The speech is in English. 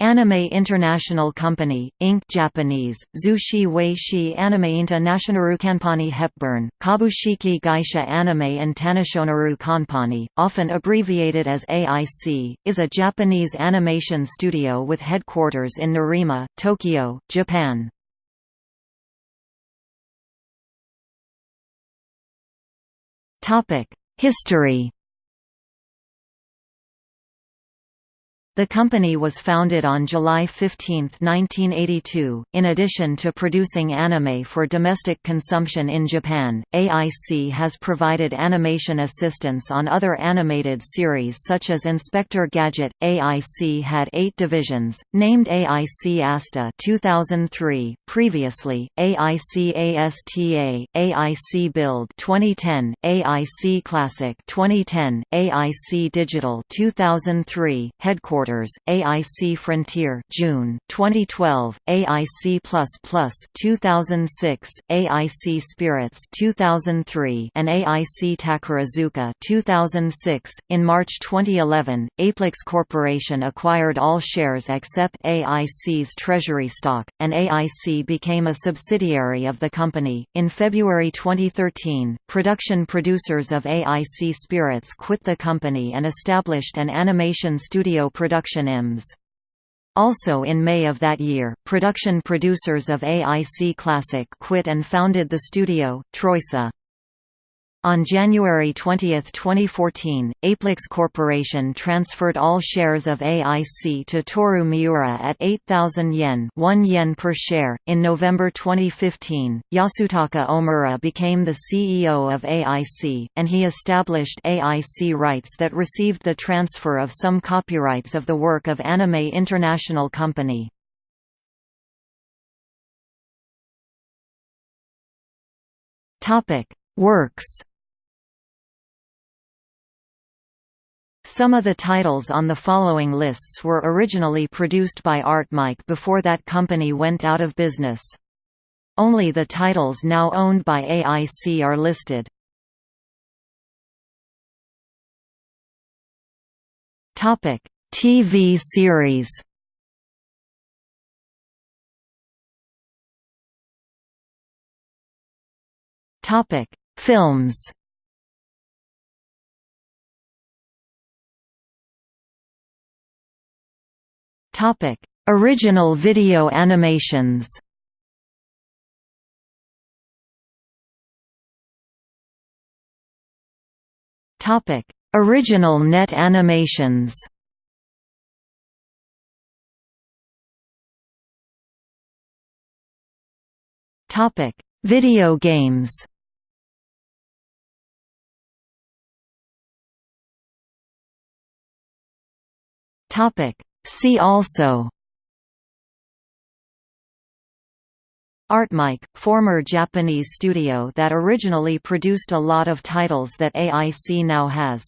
Anime International Company, Inc. Japanese, Zushi Weishi Animeinta Nationaru Kanpani Hepburn, Kabushiki Gaisha Anime and Tanishonaru Kanpani, often abbreviated as AIC, is a Japanese animation studio with headquarters in Nerima, Tokyo, Japan. History The company was founded on July 15, 1982. In addition to producing anime for domestic consumption in Japan, AIC has provided animation assistance on other animated series such as Inspector Gadget. AIC had eight divisions, named AIC ASTA 2003, previously AIC ASTA, AIC Build 2010, AIC Classic 2010, AIC Digital 2003, headquarters Headquarters, AIC Frontier June 2012, AIC 2006, AIC Spirits 2003, and AIC Takarazuka 2006. In March 2011, Aplix Corporation acquired all shares except AIC's treasury stock, and AIC became a subsidiary of the company. In February 2013, production producers of AIC Spirits quit the company and established an animation studio production production IMS. Also in May of that year, production producers of AIC Classic quit and founded the studio, Troyca. On January 20, 2014, Aplix Corporation transferred all shares of AIC to Toru Miura at 8,000 yen, 1 yen per share. In November 2015, Yasutaka Omura became the CEO of AIC, and he established AIC rights that received the transfer of some copyrights of the work of Anime International Company. Topic: Works Some of the titles on the following lists were originally produced by Artmic before that company went out of business. Only the titles now owned by AIC are listed. Topic: TV series Topic: Films Topic: Original video animations. Topic: Original net animations. Topic: Video games. Topic: See also Artmic, former Japanese studio that originally produced a lot of titles that AIC now has